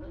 Oh,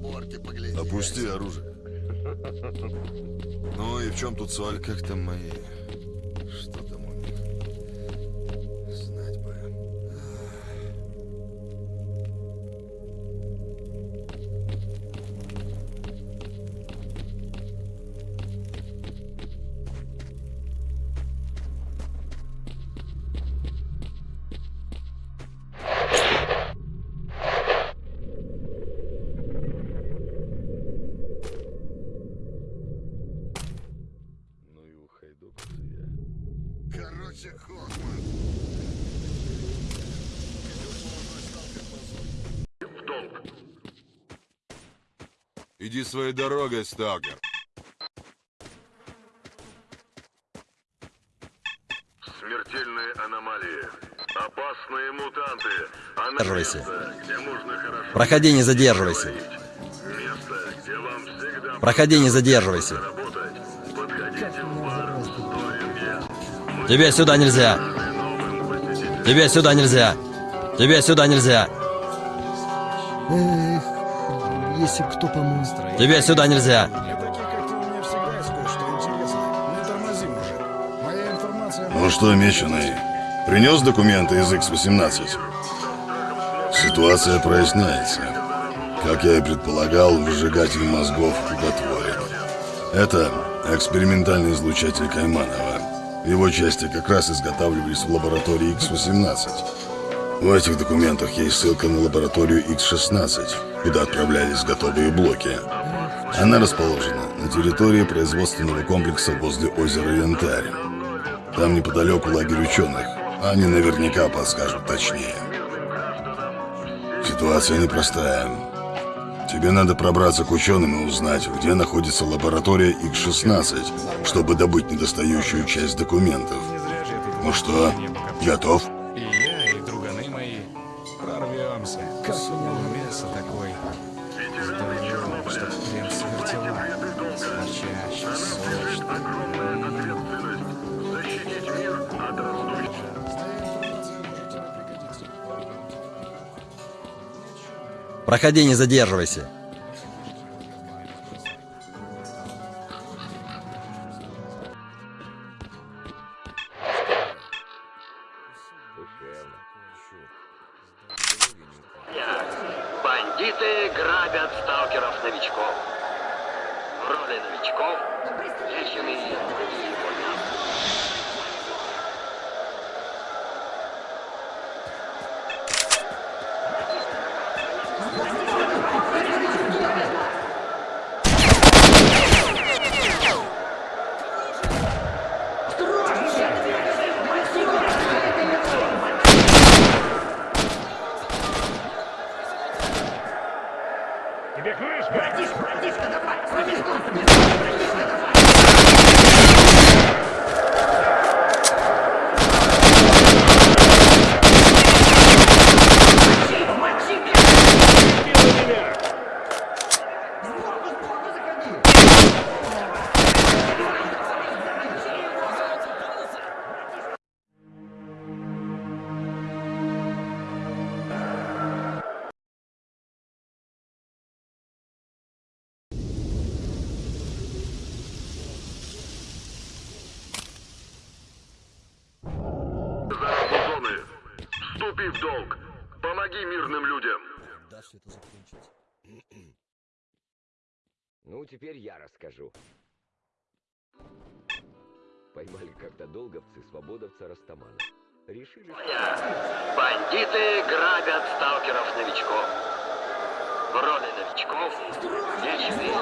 разборки поглядеть. Опусти оружие. Ну и в чем тут соль? Как там мои... Иди своей дорогой, сталкер. Смертельные аномалии. Опасные мутанты. Задерживайся. Проходи, не задерживайся. Место, где вам всегда Проходи, не задерживайся. работать. Подходите в бар Сторинге. Тебе сюда нельзя. Тебе сюда нельзя. Тебе сюда нельзя. Эх, если кто помог. Тебе сюда нельзя. Ну что, меченый, принес документы из X-18? Ситуация проясняется. Как я и предполагал, выжигатель мозгов уготворен. Это экспериментальный излучатель Кайманова. Его части как раз изготавливались в лаборатории X-18. В этих документах есть ссылка на лабораторию X-16, куда отправлялись готовые блоки. Она расположена на территории производственного комплекса возле озера Янтарь. Там неподалеку лагерь ученых. Они наверняка подскажут точнее. Ситуация непростая. Тебе надо пробраться к ученым и узнать, где находится лаборатория X-16, чтобы добыть недостающую часть документов. Ну что, готов? И я, и друганы мои прорвемся. Мяса такой. Здоровый, Проходи, не задерживайся. Ну, теперь я расскажу. Поймали как-то долговцы свободовца Растамана. Решили... Бандиты грабят сталкеров-новичков. В роли новичков Вечный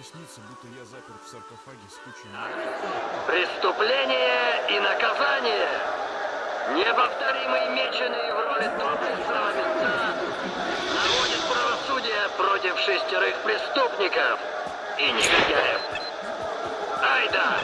Мне снится, будто я заперт в саркофаге с кучей... Преступление и наказание. Неповторимый меченый в роли доблестного мента наводит правосудие против шестерых преступников и негодяев. Айда!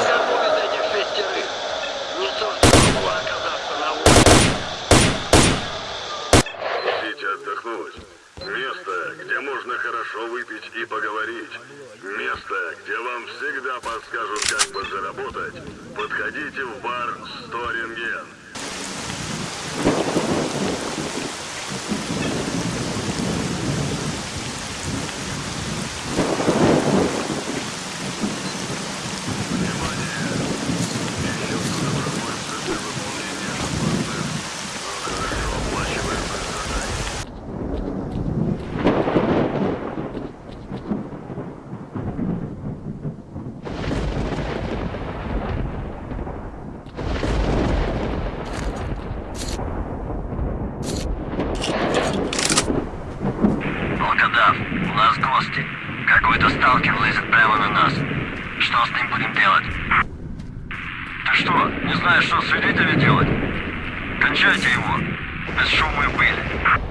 Никому из этих шестерых не суждено было оказаться на улице. Хотите отдохнуть? Место, где можно хорошо выпить и поговорить. Место, где вам всегда подскажут, как подзаработать. Подходите в бар «Сторинген». Волкодав, у нас гости. Какой-то сталкер лезет прямо на нас. Что с ним будем делать? Ты что, не знаешь, что с свидетелями делать? Кончайте его. Без шума и пыли.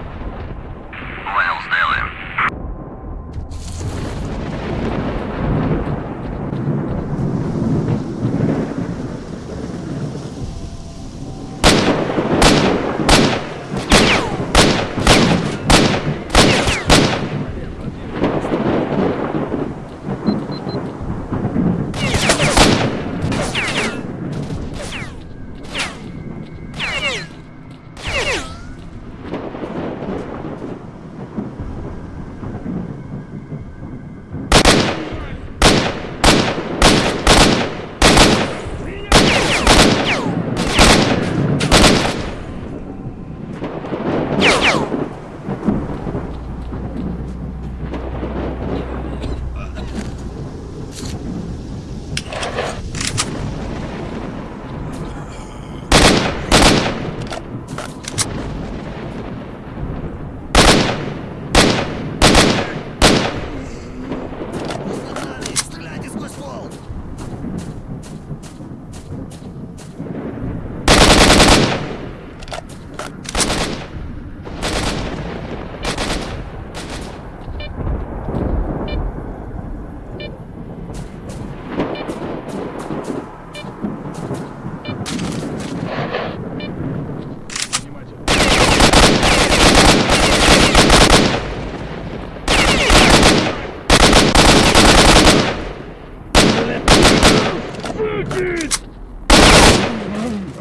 Идите!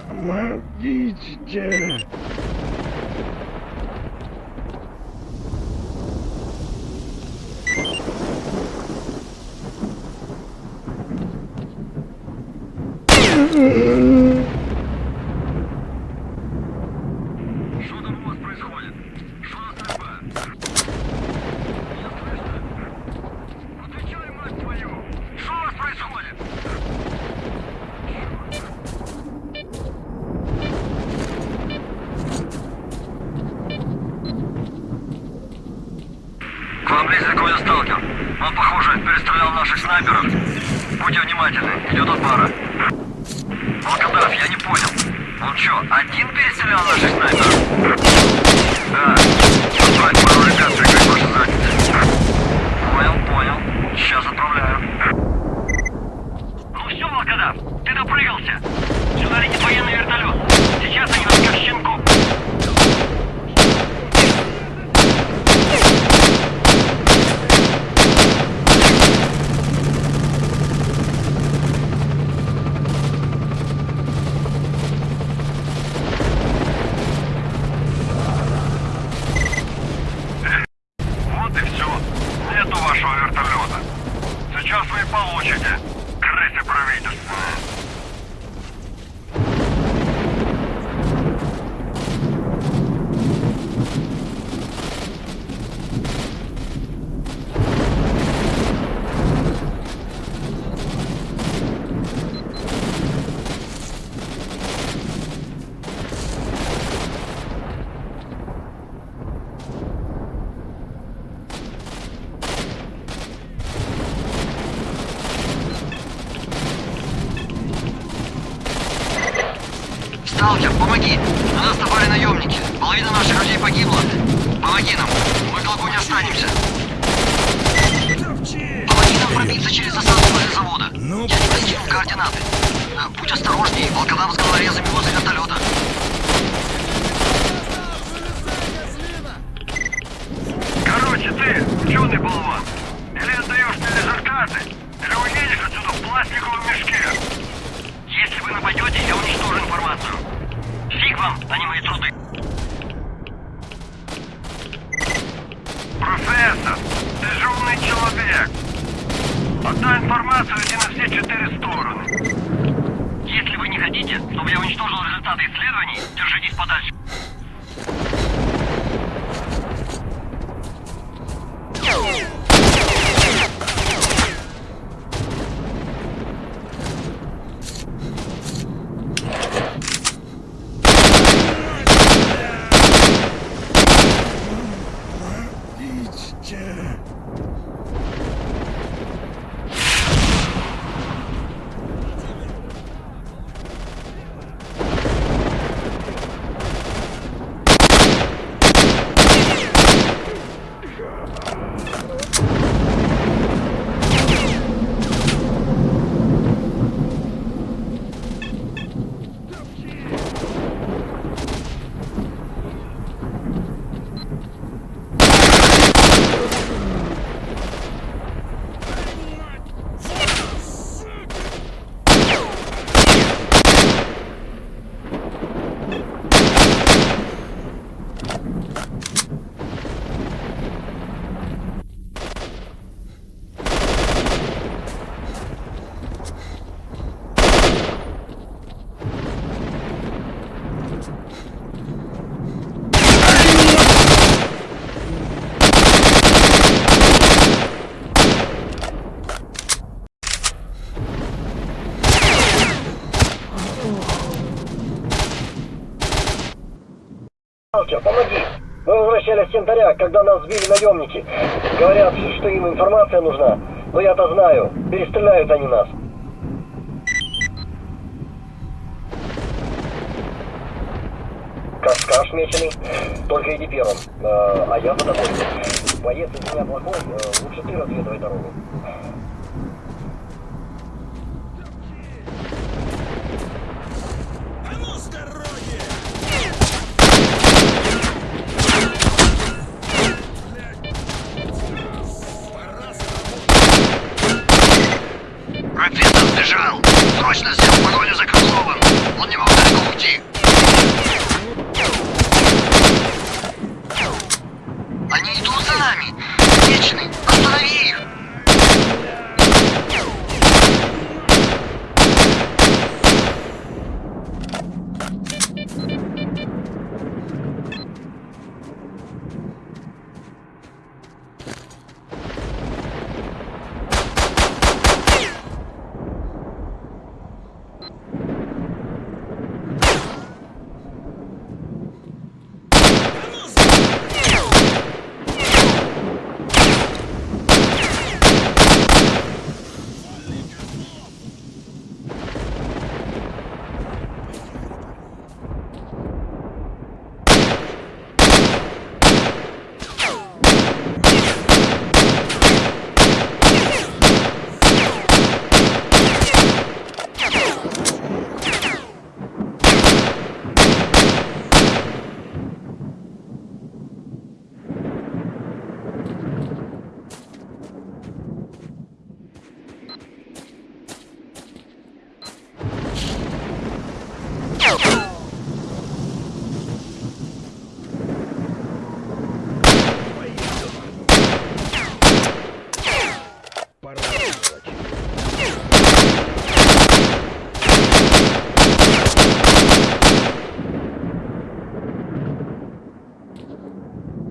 Помогите! Сталкер, помоги! На нас напали наемники. Половина наших людей погибла. Помоги нам. Мы долго не останемся. Помоги нам пробиться через засаду возле завода. Я тебе скину координаты. А, Будь осторожней, волкодав с головорезами возле вертолета. Короче, ты, ученый болван, или отдаешь мне результаты, или уедешь отсюда в пластиковом мешке. Если вы нападете, я уничтожу информацию. Фиг вам, а не мои труды. Профессор, ты же умный человек. Отдай информацию иди на все четыре стороны. Если вы не хотите, чтобы я уничтожил результаты исследований, держитесь подальше. Сталкер, помоги! Возвращались с когда нас сбили наемники. Говорят, что им информация нужна. Но я-то знаю, перестреляют они нас. Как скажешь, меченый, только иди первым. Э, а я за тобой. Боец из меня плохой, э, лучше ты разведывай дорогу.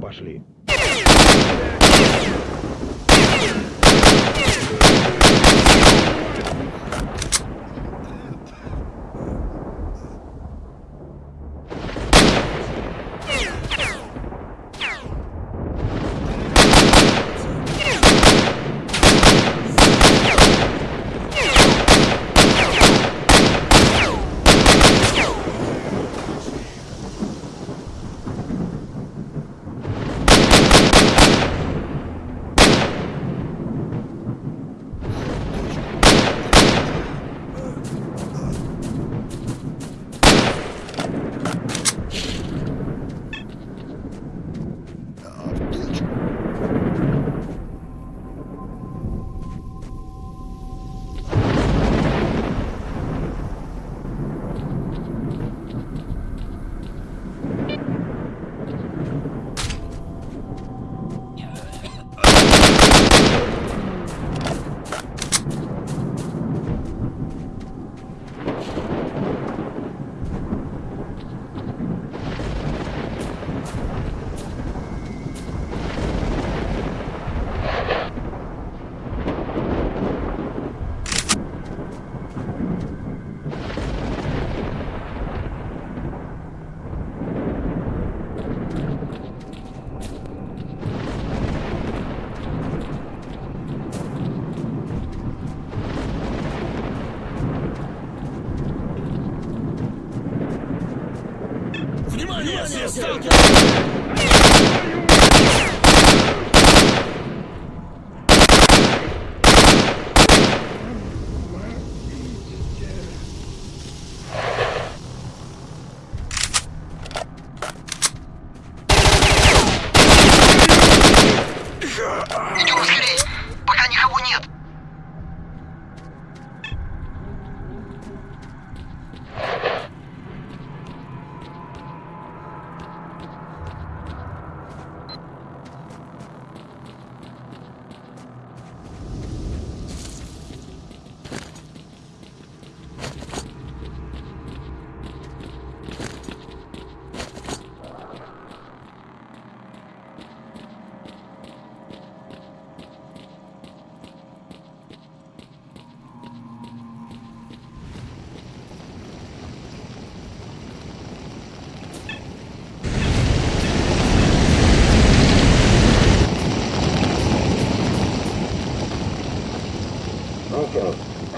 пошли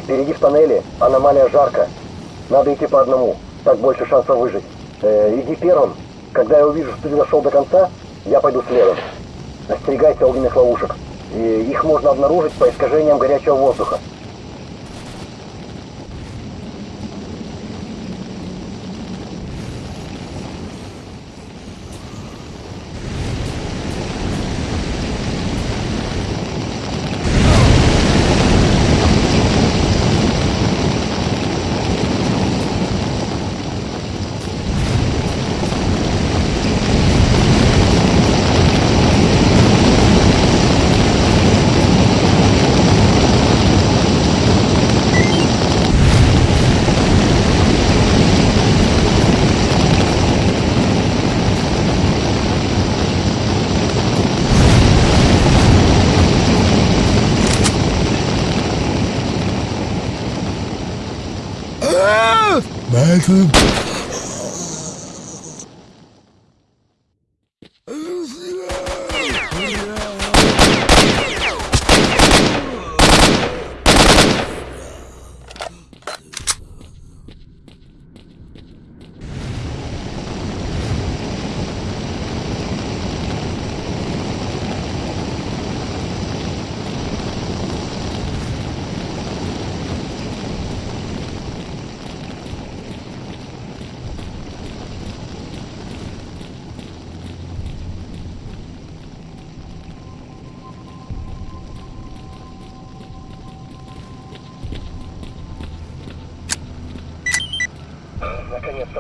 Впереди в тоннеле аномалия жарко. Надо идти по одному, так больше шансов выжить. Э, иди первым. Когда я увижу, что ты дошел до конца, я пойду следом. Остерегайся огненных ловушек. И их можно обнаружить по искажениям горячего воздуха. Наконец-то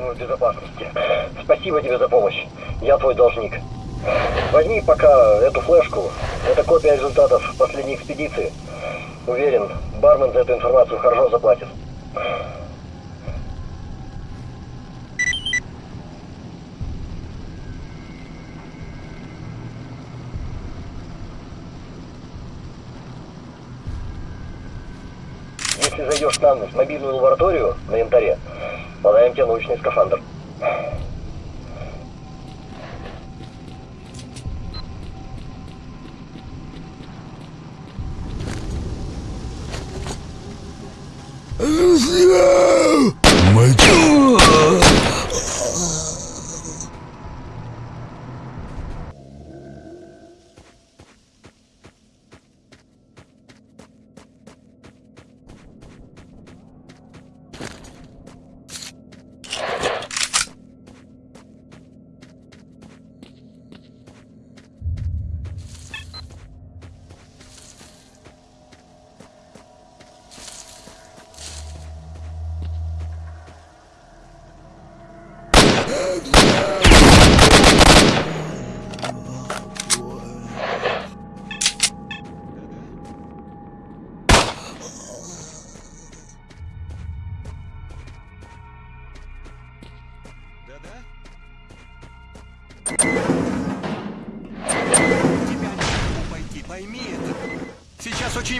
мы в безопасности. Спасибо тебе за помощь. Я твой должник. Возьми пока эту флешку. Это копия результатов последней экспедиции. Уверен, бармен за эту информацию хорошо заплатит. Если зайдешь к нам мобильную лабораторию на янтаре, тебе научный скафандр.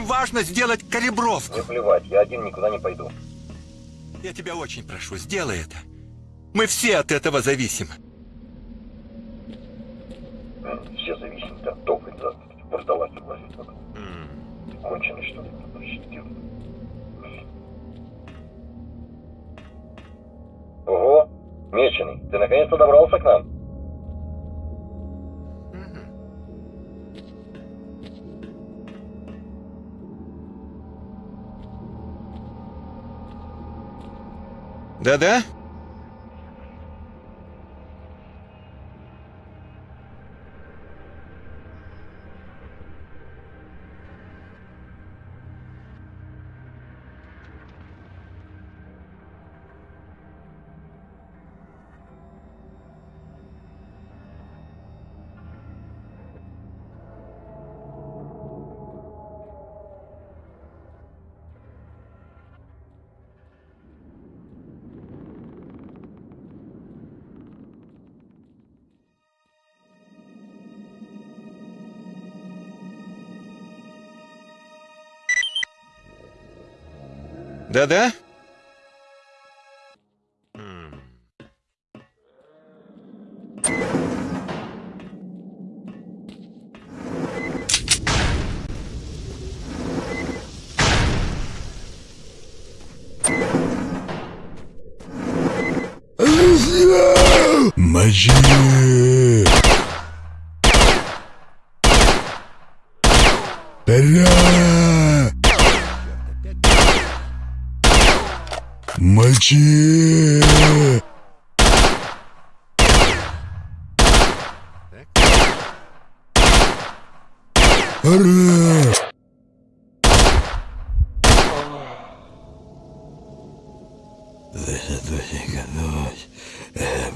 Важно сделать калибровку. Не плевать, я один никуда не пойду. Я тебя очень прошу, сделай это. Мы все от этого зависим. Все зависит от топа за вурдалаки влазит. Конченый, что ли? Ого, Меченый, ты наконец-то добрался к нам? Да-да? Да-да? Magie She